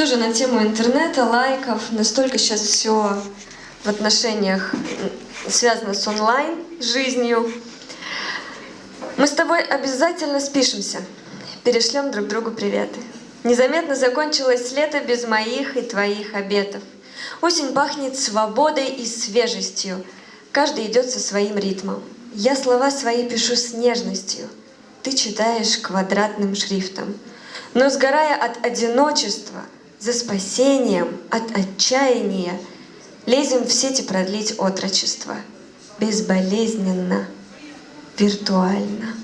Тоже на тему интернета, лайков. Настолько сейчас все в отношениях связано с онлайн жизнью. Мы с тобой обязательно спишемся, перешлем друг другу приветы. Незаметно закончилось лето без моих и твоих обетов. Осень пахнет свободой и свежестью. Каждый идет со своим ритмом. Я слова свои пишу с нежностью. Ты читаешь квадратным шрифтом. Но сгорая от одиночества, за спасением, от отчаяния, Лезем в сети продлить отрочество. Безболезненно, виртуально.